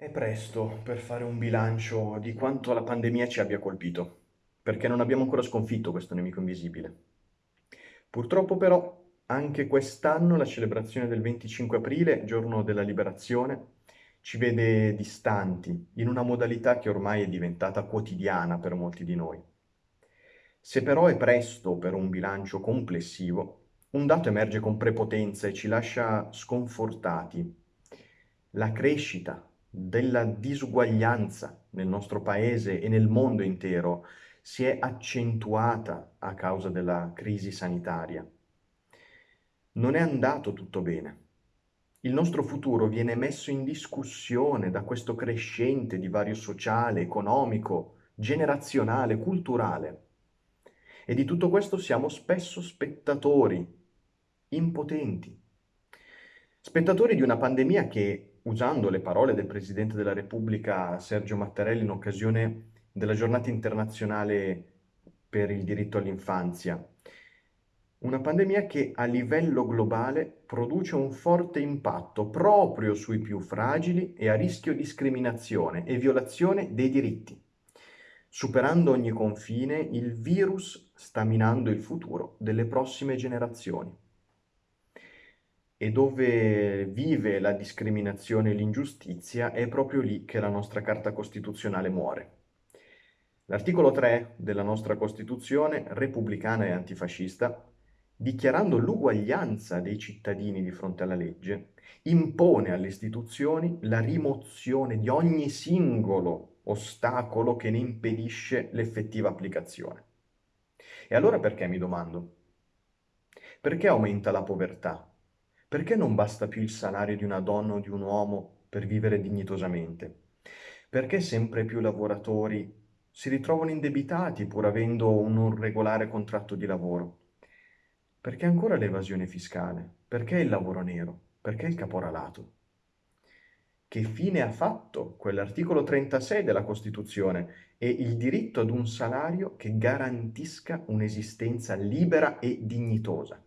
È presto per fare un bilancio di quanto la pandemia ci abbia colpito, perché non abbiamo ancora sconfitto questo nemico invisibile. Purtroppo però anche quest'anno la celebrazione del 25 aprile, giorno della liberazione, ci vede distanti in una modalità che ormai è diventata quotidiana per molti di noi. Se però è presto per un bilancio complessivo, un dato emerge con prepotenza e ci lascia sconfortati. La crescita della disuguaglianza nel nostro paese e nel mondo intero si è accentuata a causa della crisi sanitaria. Non è andato tutto bene. Il nostro futuro viene messo in discussione da questo crescente divario sociale, economico, generazionale, culturale. E di tutto questo siamo spesso spettatori, impotenti. Spettatori di una pandemia che usando le parole del Presidente della Repubblica Sergio Mattarelli in occasione della giornata internazionale per il diritto all'infanzia. Una pandemia che a livello globale produce un forte impatto proprio sui più fragili e a rischio discriminazione e violazione dei diritti. Superando ogni confine, il virus sta minando il futuro delle prossime generazioni e dove vive la discriminazione e l'ingiustizia è proprio lì che la nostra Carta Costituzionale muore. L'articolo 3 della nostra Costituzione, repubblicana e antifascista, dichiarando l'uguaglianza dei cittadini di fronte alla legge, impone alle istituzioni la rimozione di ogni singolo ostacolo che ne impedisce l'effettiva applicazione. E allora perché mi domando? Perché aumenta la povertà? Perché non basta più il salario di una donna o di un uomo per vivere dignitosamente? Perché sempre più lavoratori si ritrovano indebitati pur avendo un regolare contratto di lavoro? Perché ancora l'evasione fiscale? Perché il lavoro nero? Perché il caporalato? Che fine ha fatto quell'articolo 36 della Costituzione e il diritto ad un salario che garantisca un'esistenza libera e dignitosa?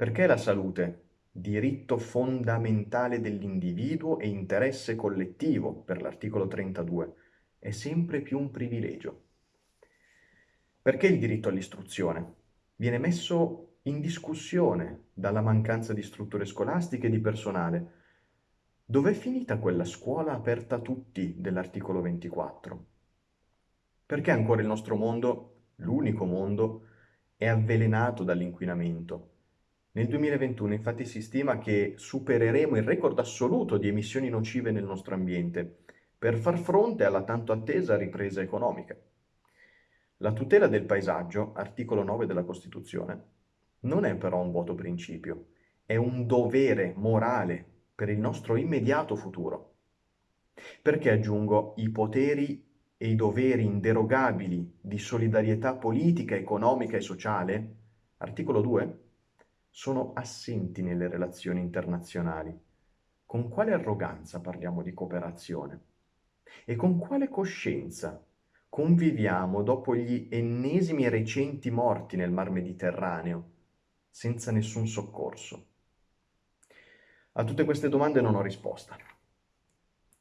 Perché la salute, diritto fondamentale dell'individuo e interesse collettivo per l'articolo 32, è sempre più un privilegio? Perché il diritto all'istruzione viene messo in discussione dalla mancanza di strutture scolastiche e di personale? Dov'è finita quella scuola aperta a tutti dell'articolo 24? Perché ancora il nostro mondo, l'unico mondo, è avvelenato dall'inquinamento? Nel 2021 infatti si stima che supereremo il record assoluto di emissioni nocive nel nostro ambiente per far fronte alla tanto attesa ripresa economica. La tutela del paesaggio, articolo 9 della Costituzione, non è però un vuoto principio, è un dovere morale per il nostro immediato futuro. Perché aggiungo i poteri e i doveri inderogabili di solidarietà politica, economica e sociale? Articolo 2? Sono assenti nelle relazioni internazionali. Con quale arroganza parliamo di cooperazione? E con quale coscienza conviviamo dopo gli ennesimi recenti morti nel Mar Mediterraneo, senza nessun soccorso? A tutte queste domande non ho risposta.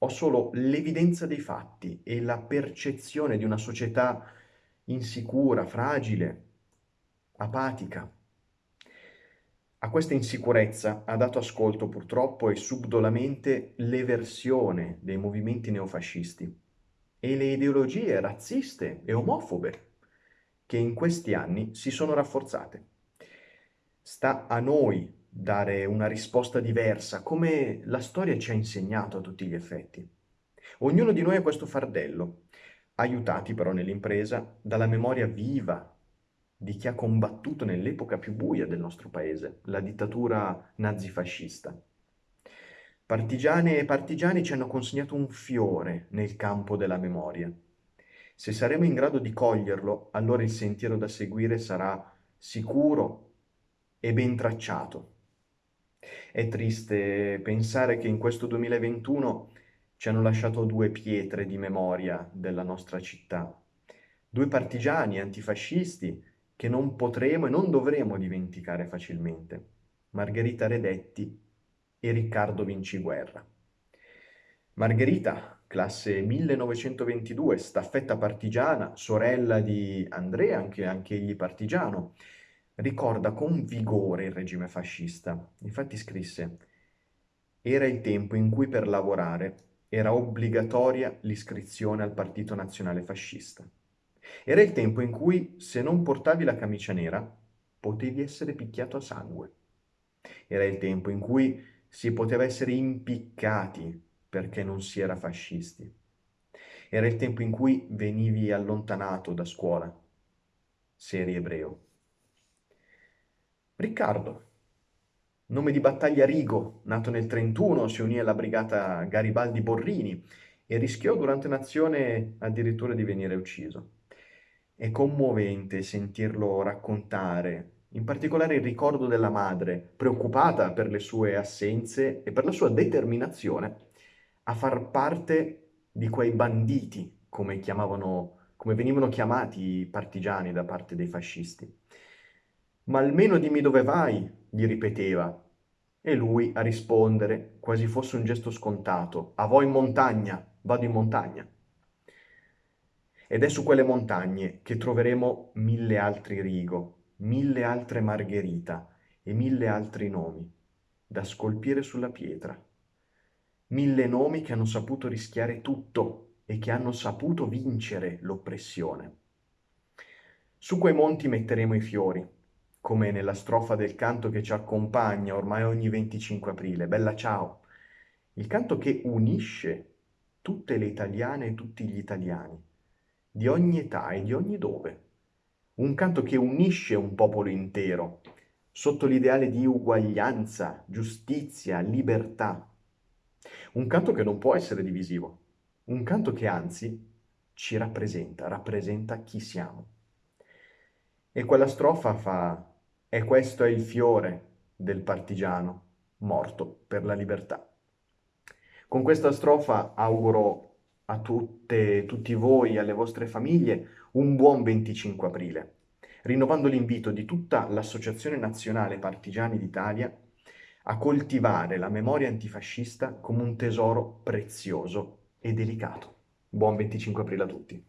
Ho solo l'evidenza dei fatti e la percezione di una società insicura, fragile, apatica, a questa insicurezza ha dato ascolto purtroppo e subdolamente l'eversione dei movimenti neofascisti e le ideologie razziste e omofobe che in questi anni si sono rafforzate. Sta a noi dare una risposta diversa, come la storia ci ha insegnato a tutti gli effetti. Ognuno di noi ha questo fardello, aiutati però nell'impresa dalla memoria viva di chi ha combattuto nell'epoca più buia del nostro paese, la dittatura nazifascista. Partigiane e partigiani ci hanno consegnato un fiore nel campo della memoria. Se saremo in grado di coglierlo, allora il sentiero da seguire sarà sicuro e ben tracciato. È triste pensare che in questo 2021 ci hanno lasciato due pietre di memoria della nostra città, due partigiani antifascisti che non potremo e non dovremo dimenticare facilmente, Margherita Redetti e Riccardo Vinciguerra. Margherita, classe 1922, staffetta partigiana, sorella di Andrea, anche, anche egli partigiano, ricorda con vigore il regime fascista. Infatti scrisse, era il tempo in cui per lavorare era obbligatoria l'iscrizione al Partito Nazionale Fascista. Era il tempo in cui, se non portavi la camicia nera, potevi essere picchiato a sangue. Era il tempo in cui si poteva essere impiccati perché non si era fascisti. Era il tempo in cui venivi allontanato da scuola, se eri ebreo. Riccardo, nome di battaglia Rigo, nato nel 31, si unì alla brigata Garibaldi Borrini e rischiò durante un'azione addirittura di venire ucciso. È commovente sentirlo raccontare, in particolare il ricordo della madre, preoccupata per le sue assenze e per la sua determinazione a far parte di quei banditi, come, come venivano chiamati i partigiani da parte dei fascisti. Ma almeno dimmi dove vai, gli ripeteva, e lui a rispondere, quasi fosse un gesto scontato, a voi in montagna, vado in montagna. Ed è su quelle montagne che troveremo mille altri Rigo, mille altre Margherita e mille altri nomi da scolpire sulla pietra. Mille nomi che hanno saputo rischiare tutto e che hanno saputo vincere l'oppressione. Su quei monti metteremo i fiori, come nella strofa del canto che ci accompagna ormai ogni 25 aprile, Bella ciao, il canto che unisce tutte le italiane e tutti gli italiani, di ogni età e di ogni dove un canto che unisce un popolo intero, sotto l'ideale di uguaglianza, giustizia, libertà. Un canto che non può essere divisivo, un canto che anzi ci rappresenta, rappresenta chi siamo. E quella strofa fa, e questo è il fiore del partigiano morto per la libertà. Con questa strofa auguro a tutte, tutti voi e alle vostre famiglie un buon 25 aprile, rinnovando l'invito di tutta l'Associazione Nazionale Partigiani d'Italia a coltivare la memoria antifascista come un tesoro prezioso e delicato. Buon 25 aprile a tutti.